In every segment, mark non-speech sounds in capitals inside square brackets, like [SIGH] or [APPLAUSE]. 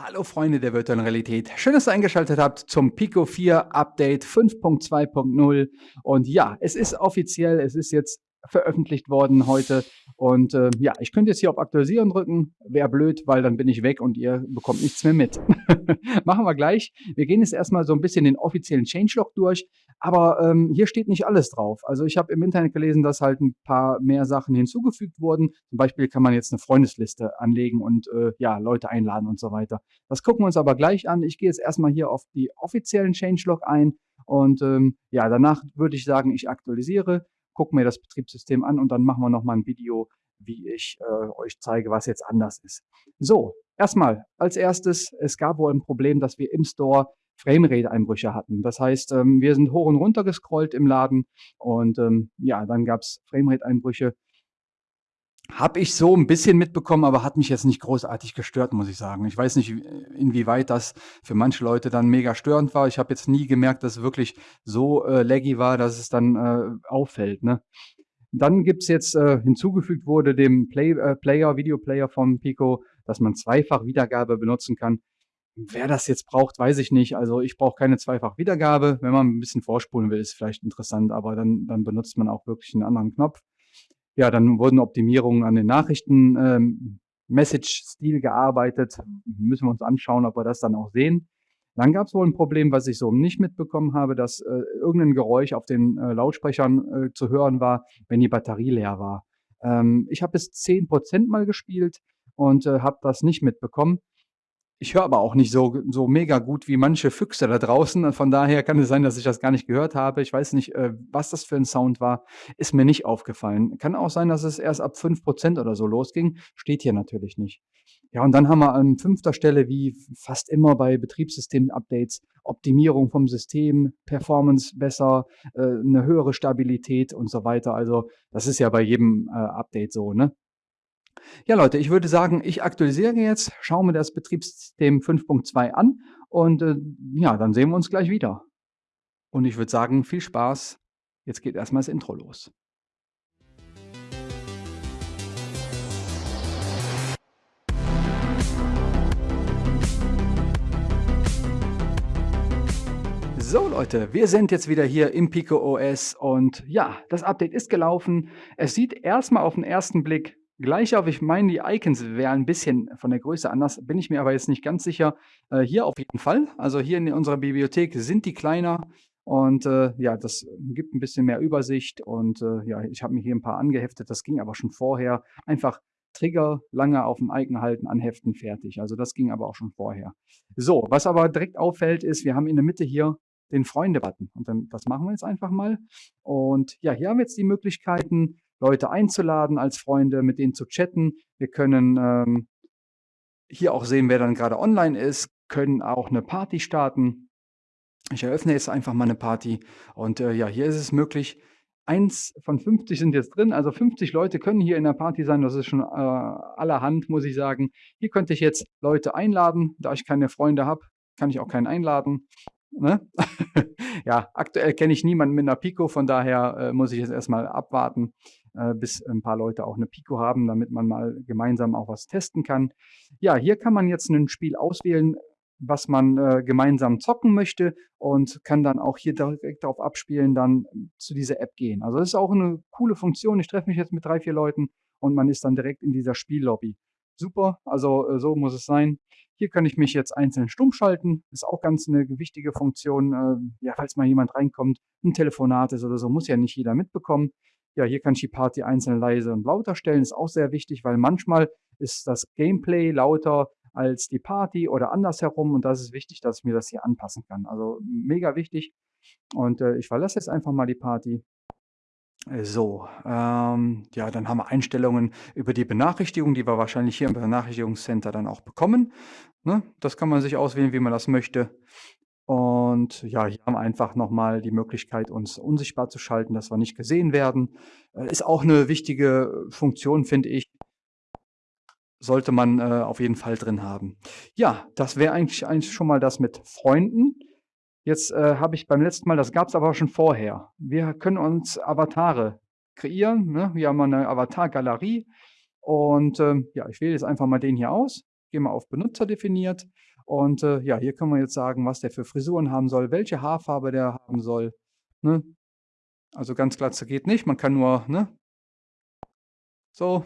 Hallo Freunde der virtuellen Realität. Schön, dass ihr eingeschaltet habt zum Pico 4 Update 5.2.0. Und ja, es ist offiziell, es ist jetzt veröffentlicht worden heute. Und äh, ja, ich könnte jetzt hier auf Aktualisieren drücken. Wäre blöd, weil dann bin ich weg und ihr bekommt nichts mehr mit. [LAUGHS] Machen wir gleich. Wir gehen jetzt erstmal so ein bisschen den offiziellen Changelog durch. Aber ähm, hier steht nicht alles drauf. Also ich habe im Internet gelesen, dass halt ein paar mehr Sachen hinzugefügt wurden. Zum Beispiel kann man jetzt eine Freundesliste anlegen und äh, ja, Leute einladen und so weiter. Das gucken wir uns aber gleich an. Ich gehe jetzt erstmal hier auf die offiziellen Changelog ein. Und ähm, ja, danach würde ich sagen, ich aktualisiere gucke mir das Betriebssystem an und dann machen wir nochmal ein Video, wie ich äh, euch zeige, was jetzt anders ist. So, erstmal, als erstes, es gab wohl ein Problem, dass wir im Store Framerate-Einbrüche hatten. Das heißt, ähm, wir sind hoch und runter gescrollt im Laden und ähm, ja, dann gab es Framerate-Einbrüche habe ich so ein bisschen mitbekommen, aber hat mich jetzt nicht großartig gestört, muss ich sagen. Ich weiß nicht, inwieweit das für manche Leute dann mega störend war. Ich habe jetzt nie gemerkt, dass es wirklich so äh, laggy war, dass es dann äh, auffällt. Ne? Dann gibt's jetzt, äh, hinzugefügt wurde dem Play, äh, Player, Videoplayer von Pico, dass man zweifach Wiedergabe benutzen kann. Wer das jetzt braucht, weiß ich nicht. Also ich brauche keine zweifach Wiedergabe. Wenn man ein bisschen vorspulen will, ist vielleicht interessant, aber dann, dann benutzt man auch wirklich einen anderen Knopf. Ja, dann wurden Optimierungen an den Nachrichten ähm, Message-Stil gearbeitet. Müssen wir uns anschauen, ob wir das dann auch sehen. Dann gab es wohl ein Problem, was ich so nicht mitbekommen habe, dass äh, irgendein Geräusch auf den äh, Lautsprechern äh, zu hören war, wenn die Batterie leer war. Ähm, ich habe bis 10% mal gespielt und äh, habe das nicht mitbekommen. Ich höre aber auch nicht so, so mega gut wie manche Füchse da draußen. Von daher kann es sein, dass ich das gar nicht gehört habe. Ich weiß nicht, äh, was das für ein Sound war. Ist mir nicht aufgefallen. Kann auch sein, dass es erst ab 5% oder so losging. Steht hier natürlich nicht. Ja, und dann haben wir an fünfter Stelle, wie fast immer bei Betriebssystem-Updates, Optimierung vom System, Performance besser, äh, eine höhere Stabilität und so weiter. Also das ist ja bei jedem äh, Update so, ne? Ja, Leute, ich würde sagen, ich aktualisiere jetzt, schaue mir das Betriebssystem 5.2 an und äh, ja, dann sehen wir uns gleich wieder. Und ich würde sagen, viel Spaß. Jetzt geht erstmal das Intro los. So Leute, wir sind jetzt wieder hier im Pico OS und ja, das Update ist gelaufen. Es sieht erstmal auf den ersten Blick gleich auf. Ich meine, die Icons wären ein bisschen von der Größe anders, bin ich mir aber jetzt nicht ganz sicher. Äh, hier auf jeden Fall. Also hier in unserer Bibliothek sind die kleiner. Und äh, ja, das gibt ein bisschen mehr Übersicht. Und äh, ja, ich habe mir hier ein paar angeheftet. Das ging aber schon vorher. Einfach Trigger lange auf dem Icon halten, anheften, fertig. Also das ging aber auch schon vorher. So, was aber direkt auffällt, ist, wir haben in der Mitte hier den Freunde-Button. Und dann, das machen wir jetzt einfach mal. Und ja, hier haben wir jetzt die Möglichkeiten, Leute einzuladen als Freunde, mit denen zu chatten. Wir können ähm, hier auch sehen, wer dann gerade online ist, können auch eine Party starten. Ich eröffne jetzt einfach mal eine Party und äh, ja, hier ist es möglich, eins von 50 sind jetzt drin, also 50 Leute können hier in der Party sein, das ist schon äh, allerhand, muss ich sagen. Hier könnte ich jetzt Leute einladen, da ich keine Freunde habe, kann ich auch keinen einladen. Ne? [LAUGHS] ja, aktuell kenne ich niemanden mit einer Pico, von daher äh, muss ich jetzt erstmal abwarten, äh, bis ein paar Leute auch eine Pico haben, damit man mal gemeinsam auch was testen kann. Ja, hier kann man jetzt ein Spiel auswählen, was man äh, gemeinsam zocken möchte und kann dann auch hier direkt darauf abspielen, dann zu dieser App gehen. Also das ist auch eine coole Funktion. Ich treffe mich jetzt mit drei, vier Leuten und man ist dann direkt in dieser Spiellobby. Super, also äh, so muss es sein. Hier kann ich mich jetzt einzeln stumm schalten. Ist auch ganz eine wichtige Funktion. Äh, ja, falls mal jemand reinkommt, ein Telefonat ist oder so, muss ja nicht jeder mitbekommen. Ja, hier kann ich die Party einzeln leise und lauter stellen. Ist auch sehr wichtig, weil manchmal ist das Gameplay lauter als die Party oder andersherum. Und das ist wichtig, dass ich mir das hier anpassen kann. Also mega wichtig. Und äh, ich verlasse jetzt einfach mal die Party. So, ähm, ja, dann haben wir Einstellungen über die Benachrichtigung, die wir wahrscheinlich hier im Benachrichtigungscenter dann auch bekommen. Ne? Das kann man sich auswählen, wie man das möchte. Und ja, hier haben wir einfach nochmal die Möglichkeit, uns unsichtbar zu schalten, dass wir nicht gesehen werden. Äh, ist auch eine wichtige Funktion, finde ich. Sollte man äh, auf jeden Fall drin haben. Ja, das wäre eigentlich, eigentlich schon mal das mit Freunden. Jetzt äh, habe ich beim letzten Mal, das gab es aber schon vorher. Wir können uns Avatare kreieren. Ne? Wir haben eine Avatar-Galerie. Und ähm, ja, ich wähle jetzt einfach mal den hier aus. Gehen wir auf Benutzer definiert. Und äh, ja, hier können wir jetzt sagen, was der für Frisuren haben soll, welche Haarfarbe der haben soll. Ne? Also ganz Glatze geht nicht, man kann nur, ne? So,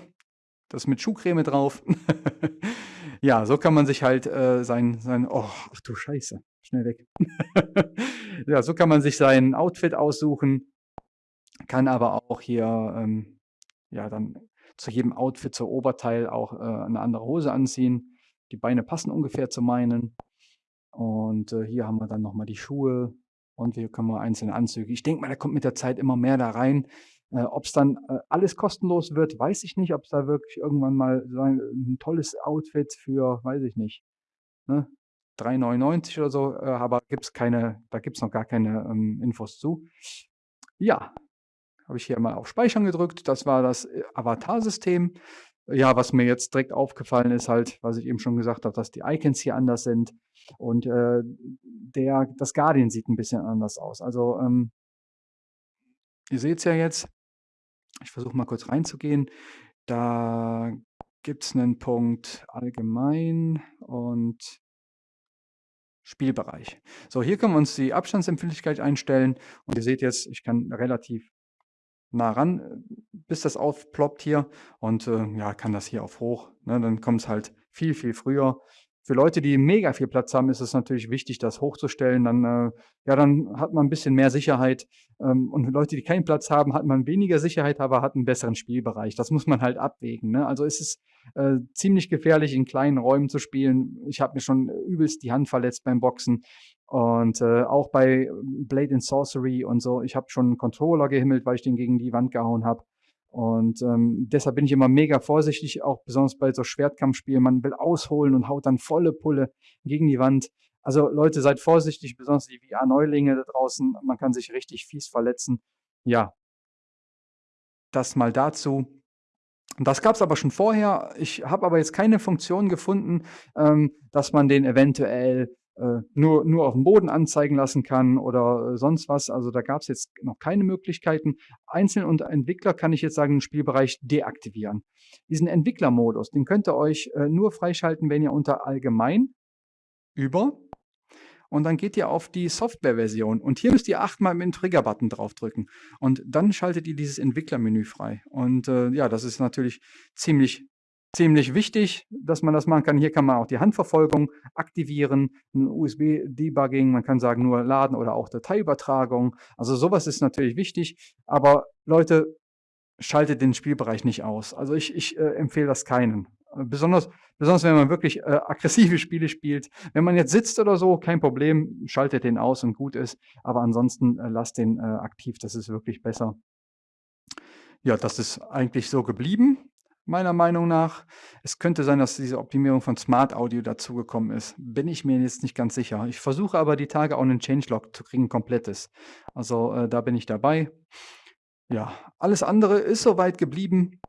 das mit Schuhcreme drauf. [LAUGHS] ja, so kann man sich halt äh, sein, sein, oh, ach du Scheiße, schnell weg. [LAUGHS] ja, so kann man sich sein Outfit aussuchen, kann aber auch hier, ähm, ja, dann zu jedem Outfit, zur Oberteil auch äh, eine andere Hose anziehen. Die Beine passen ungefähr zu meinen. Und äh, hier haben wir dann nochmal die Schuhe und hier können wir einzelne Anzüge. Ich denke mal, da kommt mit der Zeit immer mehr da rein. Äh, ob es dann äh, alles kostenlos wird, weiß ich nicht. Ob es da wirklich irgendwann mal so ein, ein, tolles Outfit für, weiß ich nicht, ne? 3,99 oder so, äh, aber gibt's keine, da gibt es noch gar keine ähm, Infos zu. Ja, habe ich hier mal auf Speichern gedrückt. Das war das äh, Avatar-System. Ja, was mir jetzt direkt aufgefallen ist halt, was ich eben schon gesagt habe, dass die Icons hier anders sind und äh, der, das Guardian sieht ein bisschen anders aus. Also ähm, ihr seht es ja jetzt, ich versuche mal kurz reinzugehen. Da gibt es einen Punkt allgemein und Spielbereich. So, hier können wir uns die Abstandsempfindlichkeit einstellen und ihr seht jetzt, ich kann relativ nah ran, bis das aufploppt hier und äh, ja, kann das hier auf hoch. Ne? Dann kommt es halt viel, viel früher. Für Leute, die mega viel Platz haben, ist es natürlich wichtig, das hochzustellen. Dann, äh, ja, dann hat man ein bisschen mehr Sicherheit. Ähm, und für Leute, die keinen Platz haben, hat man weniger Sicherheit, aber hat einen besseren Spielbereich. Das muss man halt abwägen. Ne? Also ist es äh, ziemlich gefährlich, in kleinen Räumen zu spielen. Ich habe mir schon übelst die Hand verletzt beim Boxen. Und äh, auch bei Blade and Sorcery und so. Ich habe schon einen Controller gehimmelt, weil ich den gegen die Wand gehauen habe. Und ähm, deshalb bin ich immer mega vorsichtig, auch besonders bei so Schwertkampfspielen. Man will ausholen und haut dann volle Pulle gegen die Wand. Also Leute, seid vorsichtig, besonders die VR-Neulinge da draußen. Man kann sich richtig fies verletzen. Ja, das mal dazu. Das gab es aber schon vorher. Ich habe aber jetzt keine Funktion gefunden, ähm, dass man den eventuell nur, nur auf dem Boden anzeigen lassen kann oder äh, sonst was. Also da gab es jetzt noch keine Möglichkeiten. Einzeln und Entwickler kann ich jetzt sagen, den Spielbereich deaktivieren. Diesen Entwicklermodus, den könnt ihr euch äh, nur freischalten, wenn ihr unter Allgemein über und dann geht ihr auf die Softwareversion und hier müsst ihr achtmal mit dem Trigger-Button draufdrücken und dann schaltet ihr dieses Entwicklermenü frei. Und äh, ja, das ist natürlich ziemlich ziemlich wichtig, dass man das machen kann. Hier kann man auch die Handverfolgung aktivieren, ein USB-Debugging, man kann sagen nur laden oder auch Dateiübertragung. Also sowas ist natürlich wichtig, aber Leute, schaltet den Spielbereich nicht aus. Also ich, ich äh, empfehle das keinen. Besonders, besonders wenn man wirklich äh, aggressive Spiele spielt. Wenn man jetzt sitzt oder so, kein Problem, schaltet den aus und gut ist. Aber ansonsten äh, lasst den äh, aktiv, das ist wirklich besser. Ja, das ist eigentlich so geblieben meiner Meinung nach. Es könnte sein, dass diese Optimierung von Smart Audio dazugekommen ist. Bin ich mir jetzt nicht ganz sicher. Ich versuche aber die Tage auch einen Changelog zu kriegen, komplettes. Also äh, da bin ich dabei. Ja, alles andere ist soweit geblieben.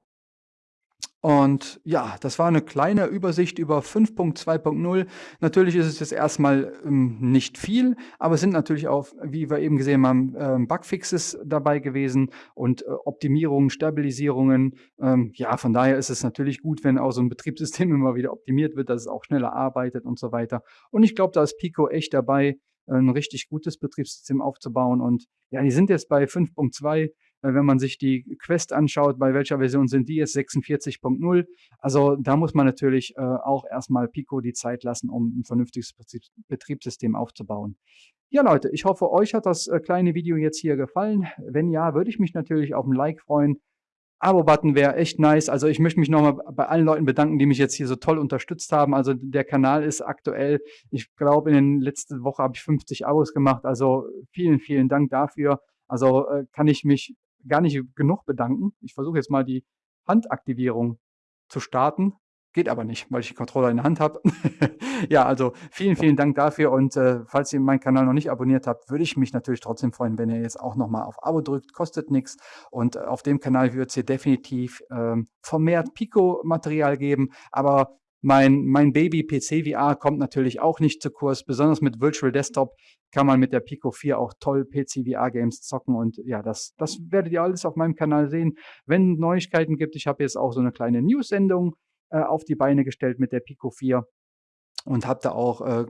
Und ja, das war eine kleine Übersicht über 5.2.0. Natürlich ist es jetzt erstmal ähm, nicht viel, aber es sind natürlich auch, wie wir eben gesehen haben, ähm, Bugfixes dabei gewesen und äh, Optimierungen, Stabilisierungen. Ähm, ja, von daher ist es natürlich gut, wenn auch so ein Betriebssystem [LAUGHS] immer wieder optimiert wird, dass es auch schneller arbeitet und so weiter. Und ich glaube, da ist Pico echt dabei, ein richtig gutes Betriebssystem aufzubauen. Und ja, die sind jetzt bei 5.2 äh, wenn man sich die Quest anschaut, bei welcher Version sind die jetzt 46.0. Also da muss man natürlich äh, auch erstmal Pico die Zeit lassen, um ein vernünftiges Betriebssystem aufzubauen. Ja Leute, ich hoffe, euch hat das äh, kleine Video jetzt hier gefallen. Wenn ja, würde ich mich natürlich auf ein Like freuen. Abo-Button wäre echt nice. Also ich möchte mich nochmal bei allen Leuten bedanken, die mich jetzt hier so toll unterstützt haben. Also der Kanal ist aktuell, ich glaube, in den letzten Woche habe ich 50 Abos gemacht. Also vielen, vielen Dank dafür. Also äh, kann ich mich gar nicht genug bedanken. Ich versuche jetzt mal die Handaktivierung zu starten. Geht aber nicht, weil ich die Controller in der Hand habe. [LAUGHS] ja, also vielen, vielen Dank dafür. Und äh, falls ihr meinen Kanal noch nicht abonniert habt, würde ich mich natürlich trotzdem freuen, wenn ihr jetzt auch nochmal auf Abo drückt. Kostet nichts. Und äh, auf dem Kanal wird es hier definitiv ähm, vermehrt Pico-Material geben. Aber mein, mein Baby PC VR kommt natürlich auch nicht zu Kurs. Besonders mit Virtual Desktop kann man mit der Pico 4 auch toll PC VR Games zocken. Und ja, das, das werdet ihr alles auf meinem Kanal sehen. Wenn Neuigkeiten gibt, ich habe jetzt auch so eine kleine News-Sendung äh, auf die Beine gestellt mit der Pico 4 und habe da auch äh,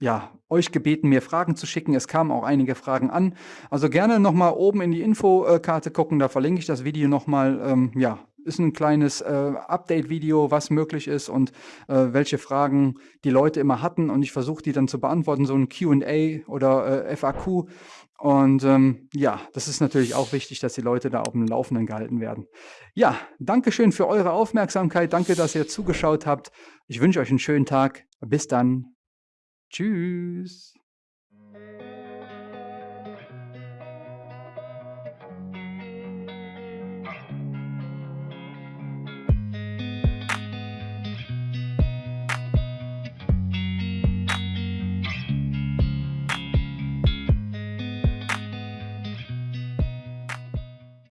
ja, euch gebeten, mir Fragen zu schicken. Es kamen auch einige Fragen an. Also gerne nochmal oben in die Infokarte gucken, da verlinke ich das Video nochmal. Ähm, ja, ist ein kleines äh, Update-Video, was möglich ist und äh, welche Fragen die Leute immer hatten. Und ich versuche die dann zu beantworten, so ein QA oder äh, FAQ. Und ähm, ja, das ist natürlich auch wichtig, dass die Leute da auf dem Laufenden gehalten werden. Ja, danke schön für eure Aufmerksamkeit. Danke, dass ihr zugeschaut habt. Ich wünsche euch einen schönen Tag. Bis dann. Tschüss.